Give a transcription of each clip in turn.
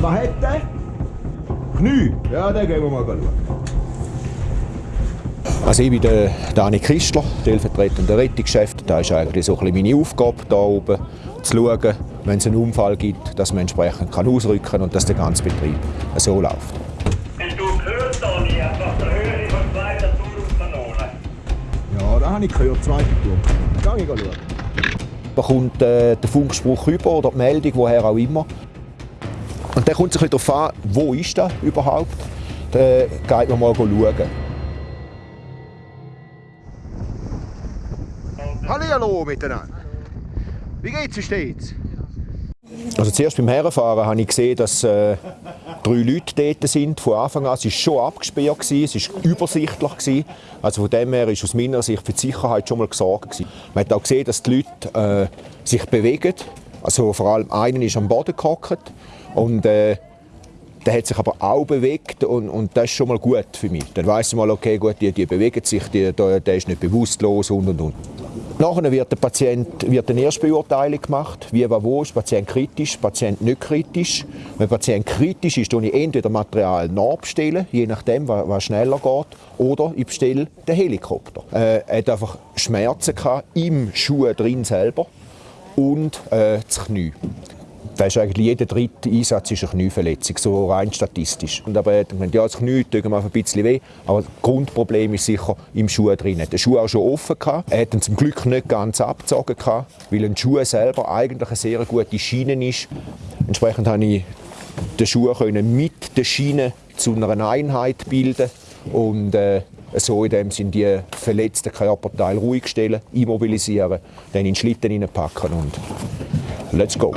Was hat der? Knie? Ja, den gehen wir mal schauen. Also ich bin der Dani Christler, stellvertretender Rettungschef. Da ist eigentlich so ein meine Aufgabe, hier oben zu schauen, wenn es einen Unfall gibt, dass man entsprechend kann ausrücken kann und dass der ganze Betrieb so läuft. Hast du gehört, Toni, einfach der Höhe von zweiter Turmkanone? Ja, da habe ich gehört, zweite Tour. Geh ich schauen. Da kommt äh, der Funkspruch über oder die Meldung, woher auch immer. Und dann kommt es ein bisschen darauf an, wo ist das überhaupt. Dann geht man mal schauen. Hallo miteinander. Wie geht's, wie steht's? Also zuerst beim Herfahren habe ich gesehen, dass äh, drei Leute dort sind von Anfang an. Es war schon abgesperrt, gewesen, es war übersichtlich. Gewesen. Also von dem her ist aus meiner Sicht für die Sicherheit schon mal gesorgt. Gewesen. Man hat auch gesehen, dass die Leute äh, sich bewegen. Also vor allem einer ist am Boden gehockt und äh, der hat sich aber auch bewegt und, und das ist schon mal gut für mich. Dann weiß ich mal, okay, gut, die, die bewegen sich, die, der, der ist nicht bewusstlos und und und. Nachher wird der Patient wird eine Erstbeurteilung gemacht, wie war wo, ist Patient kritisch, Patient nicht kritisch. Wenn der Patient kritisch ist, bestelle ich entweder Material nachbestellen, je nachdem, was, was schneller geht, oder ich bestelle den Helikopter. Äh, er hat einfach Schmerzen gehabt, im Schuh drin selber und äh, das Knie. Das ist eigentlich jeder dritte Einsatz ist eine Knieverletzung, so rein statistisch. Und aber er hat gemeint, ja, das Knie tut mir ein bisschen weh, aber das Grundproblem ist sicher im Schuh drin. Er den Schuh auch schon offen gehabt. Er hat ihn zum Glück nicht ganz abgezogen gehabt, weil ein Schuh selber eigentlich eine sehr gute Schiene ist. Entsprechend konnte ich den Schuh mit der Schiene zu einer Einheit bilden und äh, so in dem Sinn die verletzten Körperteile ruhig stellen, immobilisieren, dann in Schlitten hineinpacken und let's go.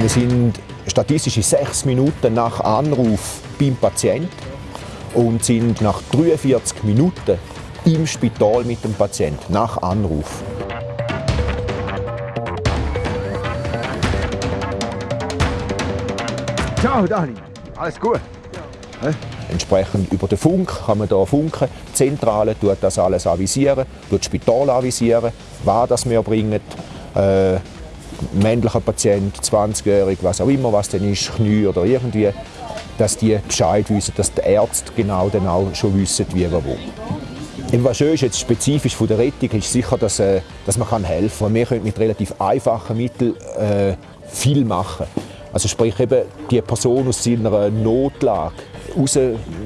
Wir sind statistisch sechs Minuten nach Anruf beim Patienten und sind nach 43 Minuten im Spital mit dem Patienten nach Anruf. Ciao Dani, alles gut? Ja. Entsprechend über den Funk kann man hier funken. Die Zentrale tut das alles avisieren, tut das Spital avisieren, was das wir bringen. Äh, männlicher Patient, 20-jährig, was auch immer, was denn ist, Knie oder irgendwie, dass die Bescheid wissen, dass die Ärzte genau dann auch schon wissen, wie wir wo. Was schön ist, jetzt spezifisch von der Rettung, ist sicher, dass, äh, dass man helfen kann. Wir können mit relativ einfachen Mitteln äh, viel machen. Also sprich eben die Person aus seiner Notlage raus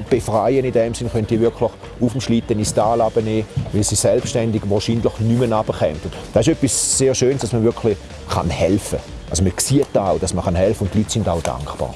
befreien in dem Sinne, können die wirklich auf dem Schlitten ins Tal abnehmen, weil sie selbstständig wahrscheinlich nicht mehr runterkommen. Das ist etwas sehr Schönes, dass man wirklich kann helfen kann. Also man sieht auch, dass man helfen kann und die Leute sind auch dankbar.